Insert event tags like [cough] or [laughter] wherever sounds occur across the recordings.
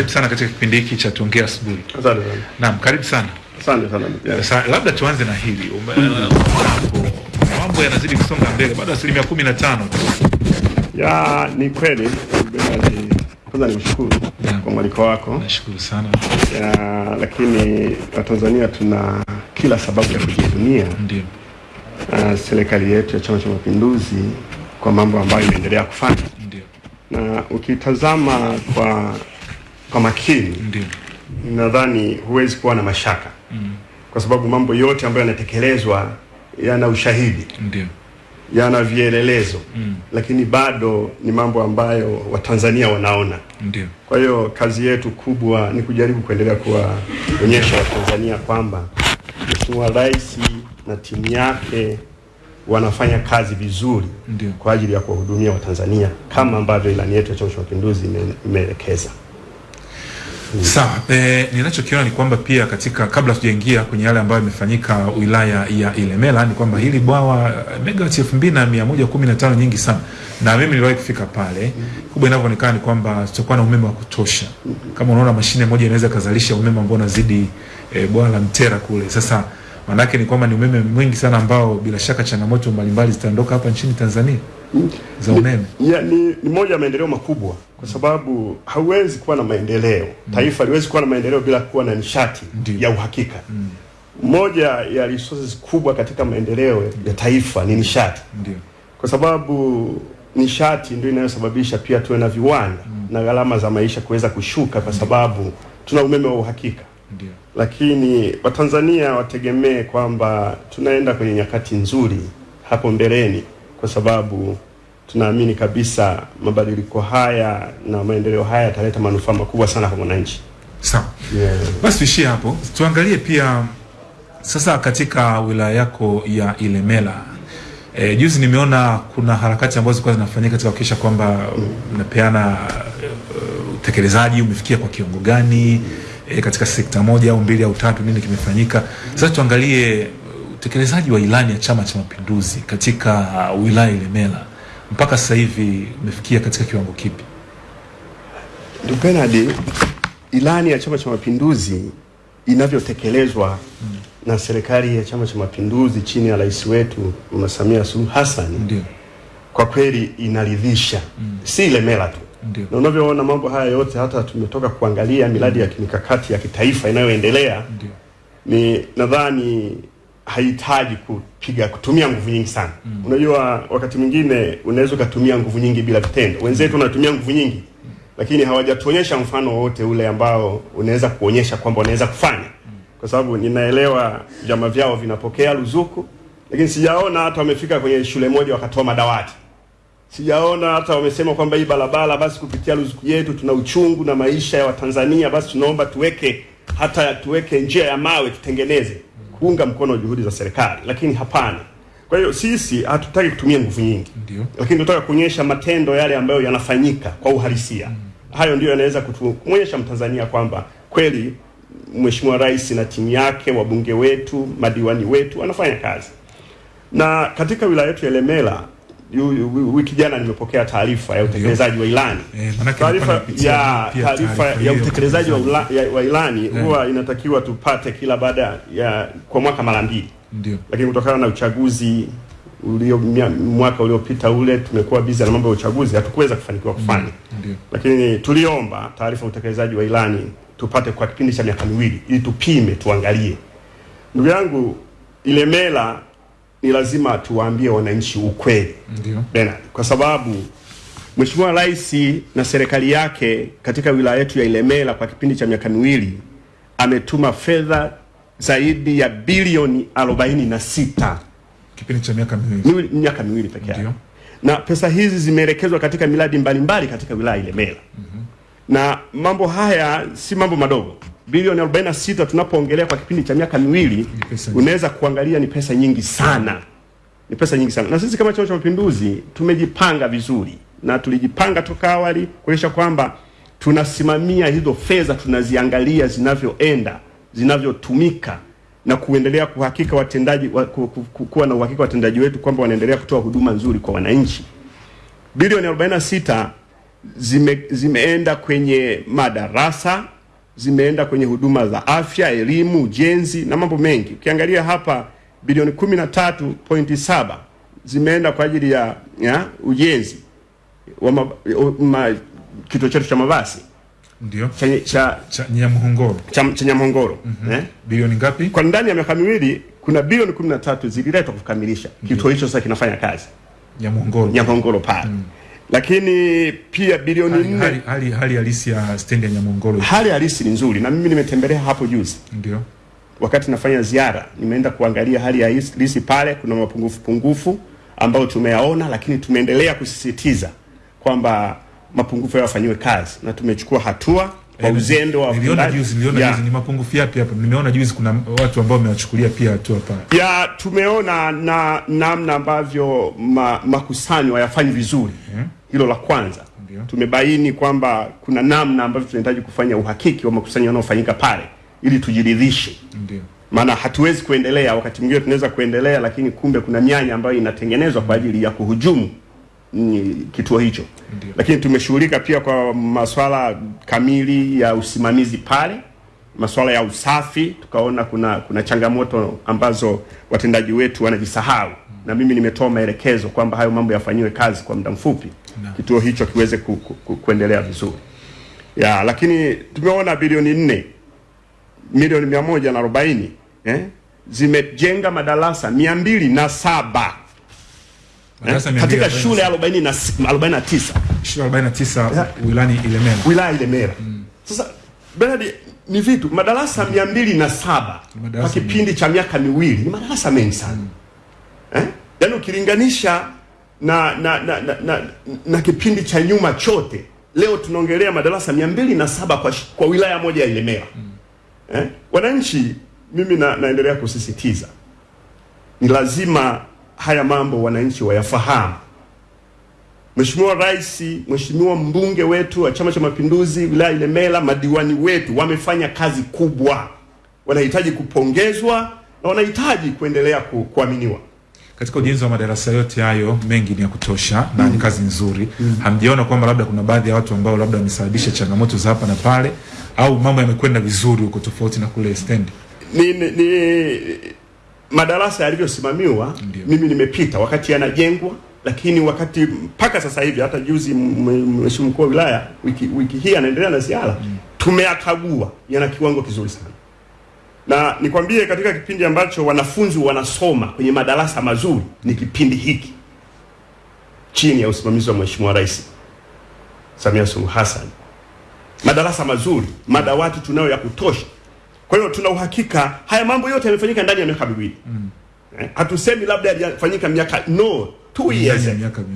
karibu sana katika kipindi hiki cha tuongea asubuhi. Asante sana. Naam, karibu sana. Asante sana. Yeah. Sa, labda tuanze na hili Ume- mm. mambo yanazidi kusonga mbele, bado asilimia kumi na tano tu. Ya, ni kweli kwanza nimshukuru kwa mwaliko wako Nashukuru sana. ya, lakini Watanzania tuna kila sababu ya kujivunia Ndio, uh, serikali yetu ya Chama cha Mapinduzi kwa mambo ambayo inaendelea kufanya, ndio, na ukitazama kwa kwa makini, ndio, nadhani huwezi kuwa na mashaka mm. kwa sababu mambo yote ambayo yanatekelezwa yana ushahidi ndio, yana vielelezo mm. lakini bado ni mambo ambayo Watanzania wanaona. ndio, Kwa hiyo kazi yetu kubwa ni kujaribu kuendelea kuwaonyesha Watanzania kwamba Mheshimiwa Rais na timu yake wanafanya kazi vizuri Ndiyo. kwa ajili ya kuwahudumia Watanzania kama ambavyo ilani yetu ya Chama cha Mapinduzi ime- Sawa. E, ninachokiona ni kwamba pia katika kabla tujaingia kwenye yale ambayo yamefanyika wilaya ya Ilemela ni kwamba hili bwawa eh, megawati elfu mbili na mia moja kumi na tano nyingi sana, na mimi niliwahi kufika pale. Kubwa inavyoonekana ni kwamba tutakuwa na umeme wa kutosha. Kama unaona mashine moja inaweza kazalisha umeme ambao unazidi e, bwawa la Mtera kule. Sasa maanake ni kwamba ni umeme mwingi sana ambao bila shaka changamoto mbalimbali zitaondoka hapa nchini Tanzania za umeme. Ya, ni, ni moja ya maendeleo makubwa kwa sababu hauwezi kuwa na maendeleo mm. taifa liwezi kuwa na maendeleo bila kuwa na nishati Ndiyo. ya uhakika. mm. Moja ya resources kubwa katika maendeleo ya taifa ni nishati, Ndiyo. kwa sababu nishati ndio inayosababisha pia tuwe na viwanda mm. na gharama za maisha kuweza kushuka, kwa sababu tuna umeme wa uhakika. Ndiyo. Lakini Watanzania wategemee kwamba tunaenda kwenye nyakati nzuri hapo mbeleni, kwa sababu tunaamini kabisa mabadiliko haya na maendeleo haya yataleta manufaa makubwa sana kwa mwananchi. Sawa. Yeah. Basi tuishie hapo, tuangalie pia sasa katika wilaya yako ya Ilemela. E, juzi nimeona kuna harakati ambazo zilikuwa zinafanyika katika kuhakikisha kwamba mnapeana uh, utekelezaji umefikia kwa kiwango gani e, katika sekta moja au mbili au tatu, nini kimefanyika? Sasa tuangalie utekelezaji wa ilani ya Chama cha Mapinduzi katika wilaya Ilemela mpaka sasa hivi umefikia katika kiwango kipi? Ndugu Bernard, ilani ya Chama cha Mapinduzi inavyotekelezwa na serikali ya Chama cha Mapinduzi chini ya rais wetu Mama Samia Suluhu Hassan Ndio, kwa kweli inaridhisha, si Ilemela tu. Ndiyo. na unavyoona mambo haya yote, hata tumetoka kuangalia miradi ya kimikakati ya kitaifa inayoendelea, ni nadhani hahitaji kupiga kutumia nguvu nyingi sana. mm. Unajua, wakati mwingine unaweza ukatumia nguvu nyingi bila vitendo. Wenzetu wanatumia nguvu nyingi, lakini hawajatuonyesha mfano wowote ule ambao unaweza kuonyesha kwamba wanaweza kufanya, kwa sababu ninaelewa vyama vyao vinapokea ruzuku, lakini sijaona hata wamefika kwenye shule moja wakatoa madawati sijaona hata wamesema kwamba hii barabara basi kupitia ruzuku yetu tuna uchungu na maisha ya Watanzania, basi tunaomba tuweke hata tuweke njia ya mawe tutengeneze, kuunga mkono juhudi za serikali, lakini hapana. Kwa hiyo sisi hatutaki kutumia nguvu nyingi, ndio. lakini tunataka kuonyesha matendo yale ambayo yanafanyika kwa uhalisia. mm. Hayo ndio yanaweza kutuonyesha Mtanzania kwamba kweli Mheshimiwa Rais na timu yake, wabunge wetu, madiwani wetu wanafanya kazi na katika wilaya yetu ya Ilemela wiki jana nimepokea taarifa ya utekelezaji wa ilani. Eh, Taarifa ya taarifa ya utekelezaji wa, ilani huwa inatakiwa tupate kila baada ya kwa mwaka mara mbili, Ndio. lakini kutokana na uchaguzi ulio mwaka uliopita ule tumekuwa busy na mambo ya uchaguzi, hatukuweza kufanikiwa kufanya Ndio. lakini lakini tuliomba taarifa ya utekelezaji wa ilani tupate kwa kipindi cha miaka miwili ili tupime tuangalie. Ndugu yangu, Ilemela ni lazima tuwaambie wananchi ukweli. Bena, Bernard, kwa sababu Mheshimiwa Rais na serikali yake katika wilaya yetu ya Ilemela kwa kipindi cha miaka miwili ametuma fedha zaidi ya bilioni arobaini na sita. Kipindi cha miaka miwili. miaka miwili pekee yake. Na pesa hizi zimeelekezwa katika miradi mbalimbali katika wilaya ya Ilemela. Na mambo haya si mambo madogo. Bilioni 46 tunapoongelea kwa kipindi cha miaka miwili, unaweza kuangalia ni pesa nyingi sana, ni pesa nyingi sana. Na sisi kama Chama cha Mapinduzi tumejipanga vizuri. Na tulijipanga toka awali kuonyesha kwamba tunasimamia hizo fedha, tunaziangalia zinavyoenda, zinavyotumika na kuendelea kuhakika watendaji wa, ku, ku, ku, kuwa na uhakika watendaji wetu kwamba wanaendelea kutoa huduma nzuri kwa wananchi. Bilioni 46 zime, zimeenda kwenye madarasa, zimeenda kwenye huduma za afya, elimu, ujenzi na mambo mengi. Ukiangalia hapa bilioni 13.7 zimeenda kwa ajili ya, ya ujenzi wa ma, ma, kituo chetu cha mabasi Ndio. cha, cha, Cha Nyamhongoro. cha, cha Nyamhongoro mm -hmm. eh? Bilioni ngapi? Kwa ndani ya miaka miwili kuna bilioni 13 zililetwa kukamilisha kituo hicho, sasa kinafanya kazi Nyamhongoro. Nyamhongoro pale lakini pia bilioni Hali, nne hali, hali, hali halisi ya stendi ya Nyamongoro, hali halisi ni nzuri, na mimi nimetembelea hapo juzi Ndio. wakati nafanya ziara, nimeenda kuangalia hali ya halisi pale. Kuna mapungufu pungufu ambayo tumeyaona, lakini tumeendelea kusisitiza kwamba mapungufu hayo yafanyiwe kazi, na tumechukua hatua kwa uzembe uzendo wa Niliona juzi, niliona Ya. juzi ni mapungufu yapi hapa? Nimeona juzi kuna watu ambao wamewachukulia pia hatua pale. ya tumeona na namna ambavyo ma, makusanyo hayafanyi vizuri hilo la kwanza. Ndiyo. tumebaini kwamba kuna namna ambavyo tunahitaji kufanya uhakiki wa makusanyo yanayofanyika pale ili tujiridhishe. Maana hatuwezi kuendelea wakati mwingine tunaweza kuendelea lakini kumbe kuna mianya ambayo inatengenezwa kwa ajili ya kuhujumu mm, kituo hicho. Ndiyo. lakini tumeshughulika pia kwa masuala kamili ya usimamizi pale masuala ya usafi tukaona kuna kuna changamoto ambazo watendaji wetu wanajisahau. Na mimi nimetoa maelekezo kwamba hayo mambo yafanyiwe kazi kwa muda mfupi Naam. kituo hicho kiweze ku, ku, ku, kuendelea vizuri ya lakini tumeona bilioni nne milioni mia moja na arobaini eh, zimejenga madarasa mia mbili na saba eh, katika shule arobaini na si- arobaini na tisa Shule 49 wilayani Ilemela. wilaya Ilemela. Sasa Bernard, ni vitu madarasa mia mbili na saba kwa kipindi cha miaka miwili ni madarasa mengi sana mm. eh? Yaani ukilinganisha na na, na, na, na na kipindi cha nyuma chote, leo tunaongelea madarasa mia mbili na saba kwa, kwa wilaya moja ya Ilemela eh? Wananchi, mimi na, naendelea kusisitiza ni lazima haya mambo wananchi wayafahamu. Mheshimiwa Rais, Mheshimiwa mbunge wetu wa Chama cha Mapinduzi wilaya Ilemela, madiwani wetu wamefanya kazi kubwa, wanahitaji kupongezwa na wanahitaji kuendelea ku, kuaminiwa. Katika ujenzi wa madarasa yote hayo mengi ni ya kutosha na ni kazi nzuri. Mm. Hamjaona kwamba labda kuna baadhi ya watu ambao labda wamesababisha changamoto za hapa na pale, au mambo yamekwenda vizuri huko tofauti na kule stendi? Ni, ni, ni madarasa yalivyosimamiwa, mimi nimepita wakati yanajengwa, lakini wakati mpaka sasa hivi, hata juzi mheshimiwa mkuu wa wilaya wiki, wiki hii anaendelea na ziara, mm. tumeyakagua, yana kiwango kizuri sana na nikwambie katika kipindi ambacho wanafunzi wanasoma kwenye madarasa mazuri ni kipindi hiki chini ya usimamizi wa Mheshimiwa Rais Samia Suluhu Hassan. Madarasa mazuri, madawati tunayo ya kutosha. Kwa hiyo tuna uhakika haya mambo yote yamefanyika ndani ya miaka miwili. Eh, Hatusemi labda yalifanyika miaka no, two years.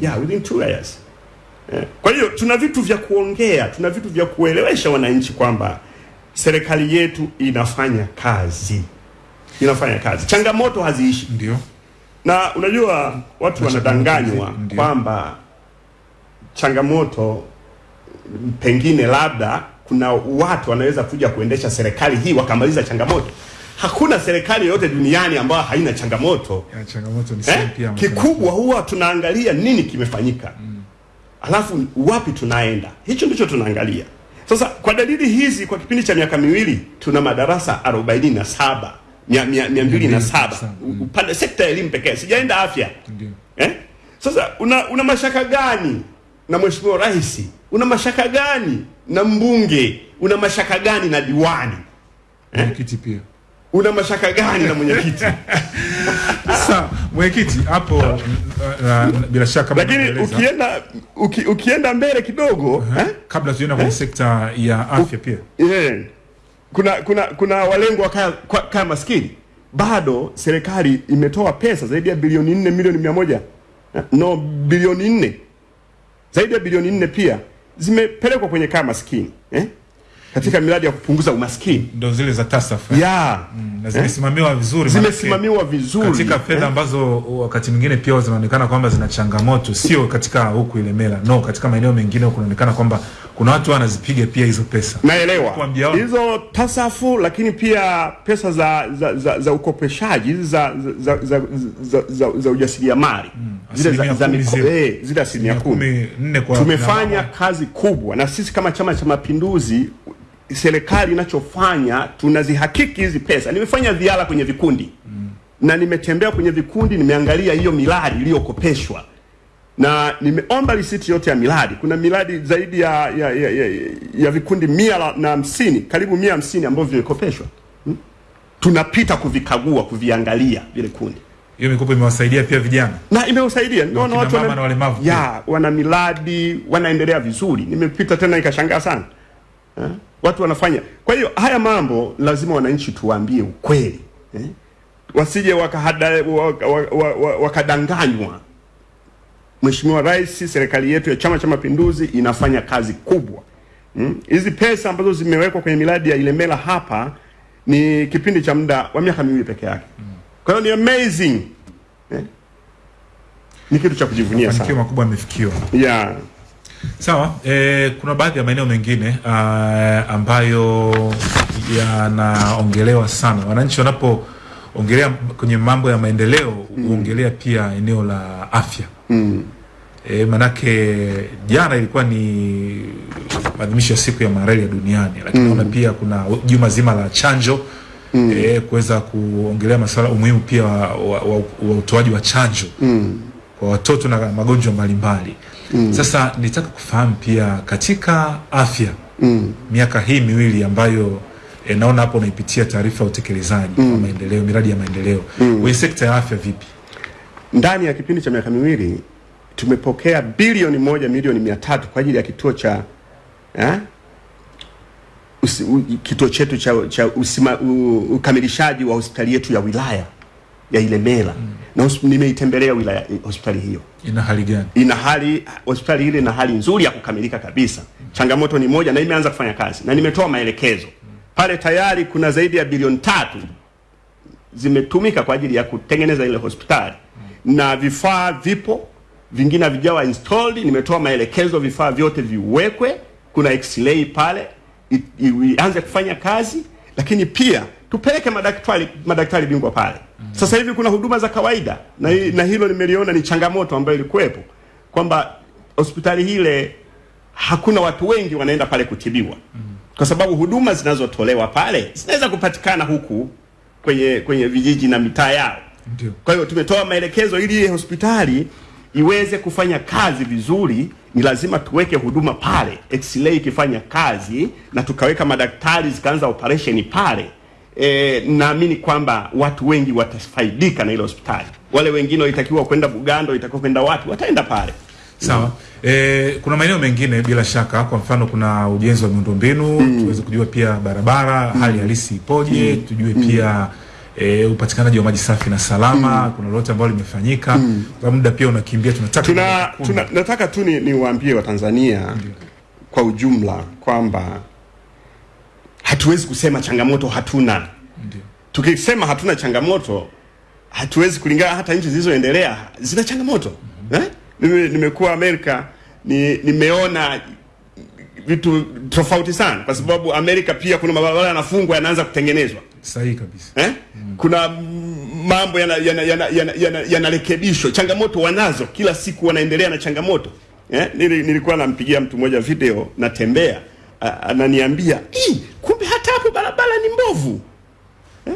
Yeah, within two years. Eh, Kwa hiyo tuna vitu vya kuongea, tuna vitu vya kuelewesha wananchi kwamba serikali yetu inafanya kazi, inafanya kazi, changamoto haziishi. Ndio. Na unajua watu wanadanganywa kwamba changamoto pengine labda kuna watu wanaweza kuja kuendesha serikali hii wakamaliza changamoto. Hakuna serikali yoyote duniani ambayo haina changamoto. Ya, changamoto ni Eh? pia Kikubwa huwa tunaangalia nini kimefanyika, mm. alafu wapi tunaenda. Hicho ndicho tunaangalia. Sasa kwa dalili hizi, kwa kipindi cha miaka miwili tuna madarasa arobaini na saba mia, mia, mia mbili na saba Mm. upande sekta ya elimu pekee, sijaenda afya Ndiyo. eh? Sasa una, una mashaka gani na mheshimiwa rais? Una mashaka gani na mbunge? Una mashaka gani na diwani? Mwenyekiti pia. Una mashaka gani na mwenyekiti? [laughs] Sasa mwenyekiti hapo uh, uh, bila shaka Lakini ukienda uki, ukienda mbele kidogo uh -huh. eh? kabla tuenda kwenye eh? sekta ya afya pia Yeah. Kuna kuna kuna walengwa kaya, kaya maskini bado serikali imetoa pesa zaidi ya bilioni nne milioni mia moja eh, no bilioni nne zaidi ya bilioni nne pia zimepelekwa kwenye kaya maskini eh? Katika miradi ya kupunguza umaskini. Ndo zile za TASAF. Eh? ya na zimesimamiwa eh? vizuri zimesimamiwa vizuri. katika fedha eh? ambazo wakati mwingine pia zinaonekana kwamba zina changamoto, sio katika huku Ilemela, no, katika maeneo mengine kunaonekana kwamba kuna watu wanazipiga pia hizo pesa. Naelewa. Hizo tasafu, lakini pia pesa za za, za, za ukopeshaji za za, za, za, za, za ujasiriamali. Zile za, za miko- zile. eh, zile asilimia kumi. tumefanya kazi kubwa, na sisi kama Chama cha Mapinduzi, serikali inachofanya tunazihakiki hizi pesa. Nimefanya ziara kwenye vikundi mm. na nimetembea kwenye vikundi, nimeangalia hiyo miradi iliyokopeshwa na nimeomba risiti yote ya miradi. Kuna miradi zaidi ya ya, ya, ya, ya vikundi mia na hamsini karibu mia hamsini ambavyo vimekopeshwa hmm? Tunapita kuvikagua kuviangalia vile kundi hiyo mikopo imewasaidia pia vijana na imewasaidia, nimeona watu wana, na walemavu ya wana miradi wanaendelea vizuri. Nimepita tena nikashangaa sana eh? Watu wanafanya. Kwa hiyo haya mambo lazima wananchi tuwaambie ukweli eh? Wasije wakadanganywa waka- waka-. Mheshimiwa Rais, serikali yetu ya Chama cha Mapinduzi inafanya kazi kubwa Mm. Hizi pesa ambazo zimewekwa kwenye miradi ya Ilemela hapa ni kipindi cha muda wa miaka miwili peke yake. Kwa hiyo ni amazing eh? Ni kitu cha kujivunia mafanikio sana. makubwa yamefikiwa Yeah. Sawa, e, kuna baadhi ya maeneo mengine uh, ambayo yanaongelewa sana. Wananchi wanapoongelea kwenye mambo ya maendeleo huongelea mm. pia eneo la afya Mm. e, manake jana ilikuwa ni maadhimisho ya siku ya malaria duniani, lakini mm. naona pia kuna juma zima la chanjo mm. e, kuweza kuongelea masuala umuhimu pia wa, wa, wa, wa utoaji wa chanjo Mm. Kwa watoto na magonjwa mbalimbali mm. Sasa nitaka kufahamu pia katika afya Mm. miaka hii miwili ambayo e, naona hapo unaipitia taarifa ya utekelezaji wa maendeleo, miradi ya maendeleo mm. kwenye sekta ya afya vipi? Ndani ya kipindi cha miaka miwili tumepokea bilioni moja milioni mia tatu kwa ajili ya kituo cha eh? Usi, u, kituo chetu cha, cha usima, u, ukamilishaji wa hospitali yetu ya wilaya ya Ilemela na hosp- nimeitembelea wilaya hospitali hiyo Ina hali gani? ina hali hospitali ile ina hali nzuri ya kukamilika kabisa. Mm. Changamoto ni moja na imeanza kufanya kazi na nimetoa maelekezo mm. pale. Tayari kuna zaidi ya bilioni tatu zimetumika kwa ajili ya kutengeneza ile hospitali mm. na vifaa vipo, vingine havijawa installed. Nimetoa maelekezo vifaa vyote viwekwe, kuna x-ray pale ianze kufanya kazi, lakini pia tupeleke madaktari madaktari bingwa pale. Mm. Sasa hivi kuna huduma za kawaida na, na hilo nimeliona ni changamoto ambayo ilikuwepo kwamba hospitali ile hakuna watu wengi wanaenda pale kutibiwa mm. kwa sababu huduma zinazotolewa pale zinaweza kupatikana huku kwenye kwenye vijiji na mitaa yao. Kwa hiyo tumetoa maelekezo ili hospitali iweze kufanya kazi vizuri, ni lazima tuweke huduma pale, x-ray ikifanya kazi na tukaweka madaktari zikaanza operation pale. E, naamini kwamba watu wengi watafaidika na ile hospitali. Wale wengine walitakiwa kwenda Bugando, walitakiwa kwenda wapi, wataenda pale. Sawa. E, kuna maeneo mengine bila shaka, kwa mfano kuna ujenzi wa miundombinu tuweze kujua pia barabara mm. hali halisi ipoje, mm. tujue mm. pia e, upatikanaji wa maji safi na salama, mm. kuna lolote ambalo limefanyika. Kwa muda pia unakimbia, tunataka tuna, tuna nataka tu ni niwaambie Watanzania kwa ujumla kwamba hatuwezi kusema changamoto hatuna. Ndiyo. Tukisema hatuna changamoto, hatuwezi kulingana. Hata nchi zilizoendelea zina changamoto Mm eh? Nime, nimekuwa Amerika ni, nimeona vitu tofauti sana, kwa sababu Amerika pia kuna mabarabara yanafungwa yanaanza kutengenezwa Sahihi kabisa. eh? Kuna mm, mambo yanarekebishwa yana, yana, yana, yana, yanarekebishwa. changamoto wanazo kila siku, wanaendelea na changamoto eh? Nili, nilikuwa nampigia mtu mmoja video natembea, ananiambia "Ii, kumbe hata hapo barabara ni mbovu eh?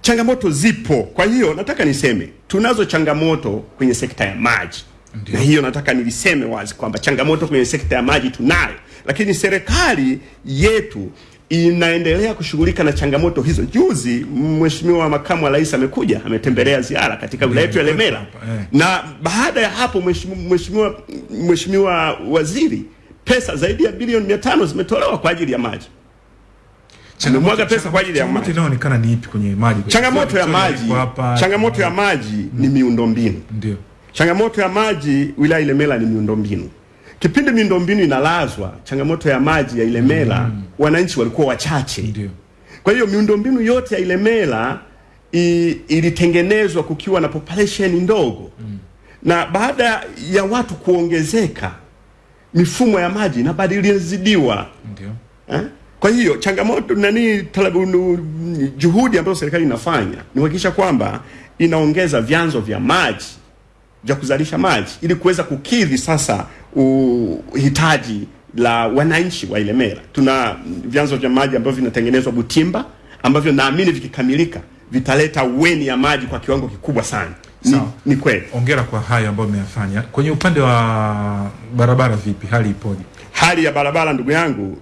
Changamoto zipo. Kwa hiyo nataka niseme tunazo changamoto kwenye sekta ya maji Ndiyo. na hiyo nataka niliseme wazi kwamba changamoto kwenye sekta ya maji tunayo, lakini serikali yetu inaendelea kushughulika na changamoto hizo. Juzi Mheshimiwa Makamu wa Rais amekuja ametembelea ziara katika wilaya yetu ya Lemela, Eh. na baada ya hapo Mheshimiwa Mheshimiwa Waziri, pesa zaidi ya bilioni mia tano zimetolewa kwa ajili ya maji. Tumemwaga pesa kwa ajili ya maji. Inaonekana ni ipi kwenye maji? Changamoto ya maji, changamoto ya maji ni miundombinu. ndio Changamoto ya maji wilaya Ilemela ni miundombinu. Kipindi miundombinu inalazwa, changamoto ya maji ya Ilemela wananchi walikuwa wachache. ndio Kwa hiyo miundombinu yote ya Ilemela ilitengenezwa kukiwa na population ndogo mm. na baada ya watu kuongezeka mifumo ya maji inabadilizidiwa Ndio. eh? Kwa hiyo changamoto nani talabu, nu- juhudi ambazo serikali inafanya ni kuhakikisha kwamba inaongeza vyanzo vya maji vya kuzalisha maji ili kuweza kukidhi sasa uhitaji la wananchi wa Ilemela. Tuna vyanzo vya maji ambavyo vinatengenezwa Butimba ambavyo naamini vikikamilika vitaleta weni ya maji kwa kiwango kikubwa sana. Ni, ni kweli. Ongera kwa hayo ambayo umeyafanya. Kwenye upande wa barabara vipi? Hali ipoje? Hali ya barabara ndugu yangu,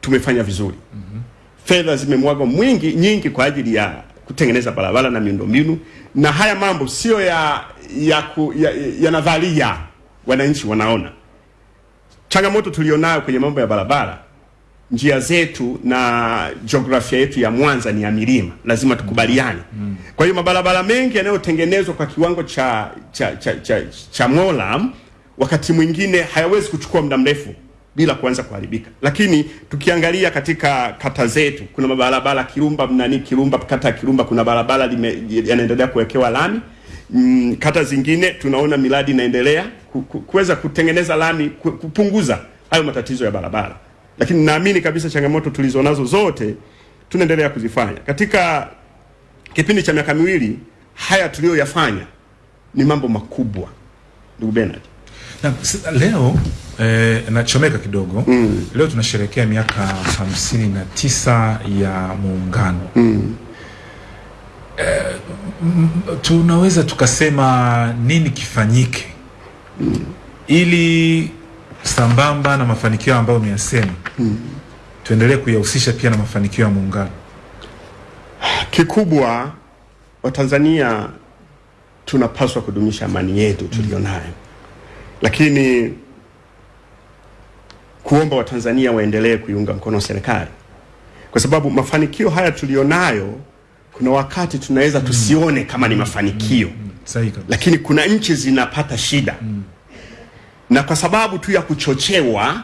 tumefanya vizuri. mm -hmm. Fedha zimemwagwa mwingi nyingi kwa ajili ya kutengeneza barabara na miundombinu, na haya mambo sio ya ya, ku, ya, ya nadharia, wananchi wanaona changamoto tulionayo kwenye mambo ya barabara. Njia zetu na jiografia yetu ya Mwanza ni ya milima, lazima tukubaliane. Kwa hiyo mabarabara mengi yanayotengenezwa kwa kiwango cha cha cha, cha, cha molam wakati mwingine hayawezi kuchukua muda mrefu bila kuanza kuharibika. Lakini tukiangalia katika kata zetu kuna mabarabara Kirumba mnani Kirumba, kata ya Kirumba kuna barabara yanaendelea kuwekewa lami. Mm, kata zingine tunaona miradi inaendelea ku- ku- kuweza kutengeneza lami kupunguza hayo matatizo ya barabara, lakini naamini kabisa changamoto tulizonazo zote tunaendelea kuzifanya katika kipindi cha miaka miwili. Haya tuliyoyafanya ni mambo makubwa, ndugu Bernard. Na, leo eh, nachomeka kidogo mm. Leo tunasherehekea miaka hamsini na tisa ya muungano mm. eh, tunaweza tukasema nini kifanyike mm. ili sambamba na mafanikio ambayo umeyasema. Mm. tuendelee kuyahusisha pia na mafanikio ya muungano. Kikubwa Watanzania tunapaswa kudumisha amani yetu tulionayo, lakini kuomba Watanzania waendelee kuiunga mkono serikali, kwa sababu mafanikio haya tulionayo, kuna wakati tunaweza tusione kama ni mafanikio. Mm. lakini kuna nchi zinapata shida na kwa sababu tu ya kuchochewa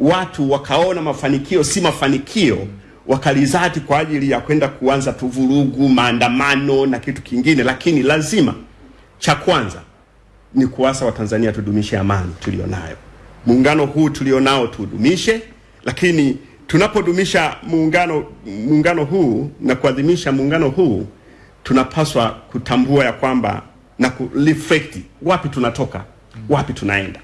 watu wakaona mafanikio si mafanikio wakalizati kwa ajili ya kwenda kuanza tuvurugu maandamano na kitu kingine lakini lazima cha kwanza ni kuasa watanzania tudumishe amani tulionayo muungano huu tulionao tudumishe. lakini tunapodumisha muungano muungano huu na kuadhimisha muungano huu tunapaswa kutambua ya kwamba na kureflect wapi tunatoka wapi tunaenda